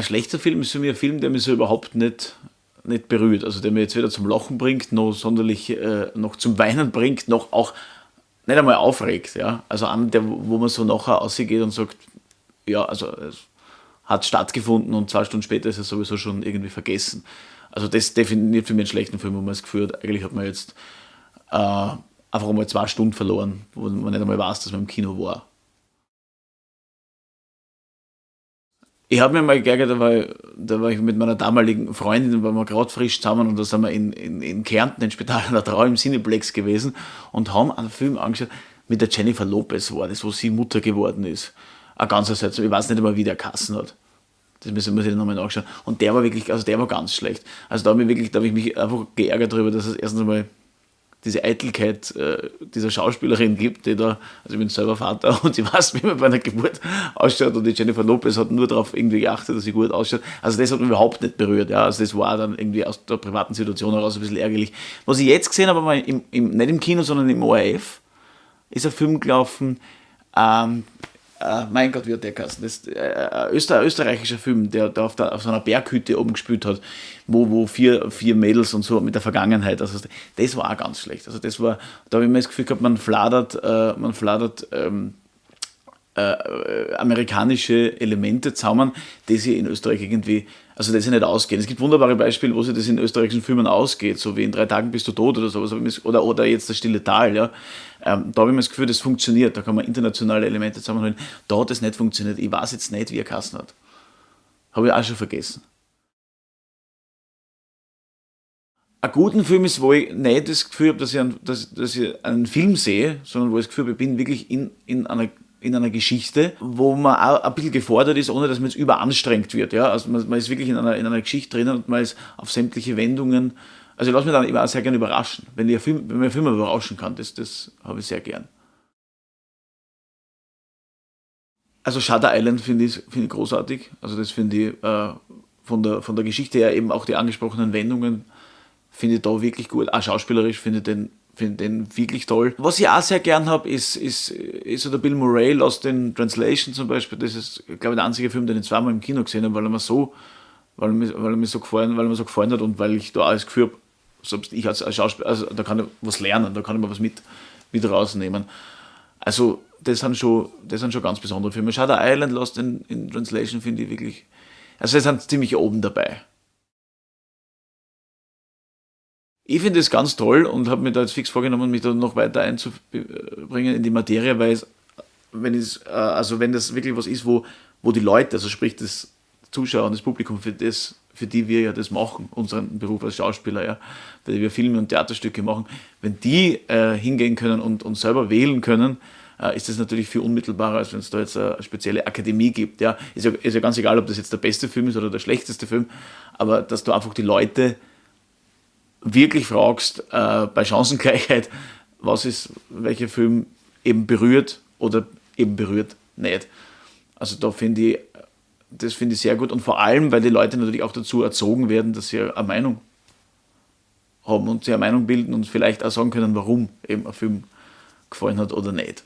Ein schlechter Film ist für mich ein Film, der mich so überhaupt nicht, nicht berührt. Also der mir jetzt weder zum Lachen bringt, noch sonderlich äh, noch zum Weinen bringt, noch auch nicht einmal aufregt. Ja? Also an der, wo man so nachher ausgeht und sagt, ja, also es hat stattgefunden und zwei Stunden später ist er sowieso schon irgendwie vergessen. Also das definiert für mich einen schlechten Film, wo man das Gefühl hat, eigentlich hat man jetzt äh, einfach einmal zwei Stunden verloren, wo man nicht einmal weiß, dass man im Kino war. Ich habe mir mal geärgert, war, da war ich mit meiner damaligen Freundin, waren wir gerade frisch zusammen und da sind wir in, in, in Kärnten, in Spital an Trau im Cineplex gewesen und haben einen Film angeschaut mit der Jennifer Lopez war das, wo sie Mutter geworden ist. Ein ganzer Satz, ich weiß nicht einmal, wie der Kassen hat. Das müssen wir sich nochmal nachschauen. Und der war wirklich, also der war ganz schlecht. Also da habe ich wirklich, da habe ich mich einfach geärgert darüber, dass es erstens einmal diese Eitelkeit äh, dieser Schauspielerin gibt, die da, also ich bin selber Vater und ich weiß, wie man bei einer Geburt ausschaut und die Jennifer Lopez hat nur darauf irgendwie geachtet, dass sie gut ausschaut. Also das hat mich überhaupt nicht berührt, ja. Also das war dann irgendwie aus der privaten Situation heraus ein bisschen ärgerlich. Was ich jetzt gesehen habe, aber im, im, nicht im Kino, sondern im ORF, ist ein Film gelaufen, ähm, Uh, mein Gott, wie hat der geheißen? Das ist äh, Öster, österreichischer Film, der da auf, der auf, so einer Berghütte oben gespielt hat, wo, wo vier, vier Mädels und so mit der Vergangenheit. Also das war auch ganz schlecht. Also das war, da habe ich mir das Gefühl gehabt, man fladert, äh, man fladert ähm, äh, amerikanische Elemente zusammen, die sie in Österreich irgendwie, also das sie nicht ausgehen. Es gibt wunderbare Beispiele, wo sie das in österreichischen Filmen ausgeht, so wie in drei Tagen bist du tot oder sowas, oder, oder jetzt das Stille Tal, ja. Ähm, da habe ich mir das Gefühl, das funktioniert, da kann man internationale Elemente zusammenholen. Da hat es nicht funktioniert. Ich weiß jetzt nicht, wie er Kassen hat. Habe ich auch schon vergessen. Ein guten Film ist, wo ich nicht das Gefühl habe, dass ich, einen, dass, dass ich einen Film sehe, sondern wo ich das Gefühl habe, ich bin wirklich in, in einer in einer Geschichte, wo man auch ein bisschen gefordert ist, ohne dass man jetzt überanstrengt wird. Ja? Also man, man ist wirklich in einer, in einer Geschichte drinnen und man ist auf sämtliche Wendungen. Also ich lasse mich dann immer sehr gerne überraschen. Wenn, ich Film, wenn man Film überraschen kann, das, das habe ich sehr gern. Also Shutter Island finde ich, find ich großartig. Also das finde ich äh, von, der, von der Geschichte her eben auch die angesprochenen Wendungen finde ich da wirklich gut. Auch schauspielerisch finde ich den finde den wirklich toll. Was ich auch sehr gern habe, ist, ist, ist so der Bill Murray Lost in Translation zum Beispiel. Das ist, glaube ich, der einzige Film, den ich zweimal im Kino gesehen habe, weil er mir so, weil er mir, weil er mir so gefallen, weil er mir so gefallen hat und weil ich da alles Gefühl habe, ich als Schauspieler, also da kann ich was lernen, da kann ich mal was mit, mit rausnehmen. Also das sind schon, das sind schon ganz besondere Filme. Shutter Island Lost in, in Translation finde ich wirklich, also sie sind ziemlich oben dabei. Ich finde es ganz toll und habe mir da jetzt fix vorgenommen, mich da noch weiter einzubringen in die Materie, weil es, wenn es, äh, also wenn das wirklich was ist, wo, wo die Leute, also sprich das Zuschauer und das Publikum, für das, für die wir ja das machen, unseren Beruf als Schauspieler, ja, für die wir Filme und Theaterstücke machen, wenn die äh, hingehen können und, und selber wählen können, äh, ist das natürlich viel unmittelbarer, als wenn es da jetzt eine spezielle Akademie gibt. Ja. Ist, ja, ist ja ganz egal, ob das jetzt der beste Film ist oder der schlechteste Film, aber dass du einfach die Leute wirklich fragst, äh, bei Chancengleichheit, was ist, welcher Film eben berührt oder eben berührt nicht. Also da finde ich, das finde ich sehr gut und vor allem, weil die Leute natürlich auch dazu erzogen werden, dass sie eine Meinung haben und sie eine Meinung bilden und vielleicht auch sagen können, warum eben ein Film gefallen hat oder nicht.